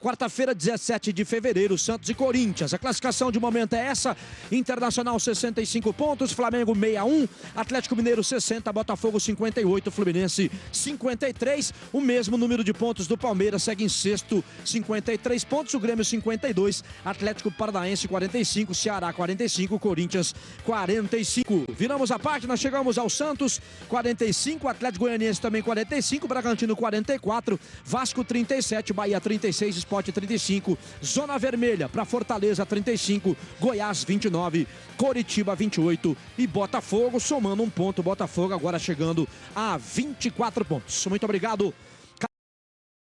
Quarta-feira, 17 de fevereiro, Santos e Corinthians. A classificação de momento é essa: Internacional 65 pontos, Flamengo 61, Atlético Mineiro 60, Botafogo 58, Fluminense 53. O mesmo número de pontos do Palmeiras segue em sexto, 53 pontos, o Grêmio 52, Atlético Paranaense 45, Ceará 45, Corinthians 45. Viramos a página, chegamos ao Santos 45, Atlético Goianiense também 45, Bragantino 44, Vasco 37, Bahia 36. 36, Sport 35, Zona Vermelha para Fortaleza 35, Goiás 29, Coritiba 28 e Botafogo somando um ponto. Botafogo agora chegando a 24 pontos. Muito obrigado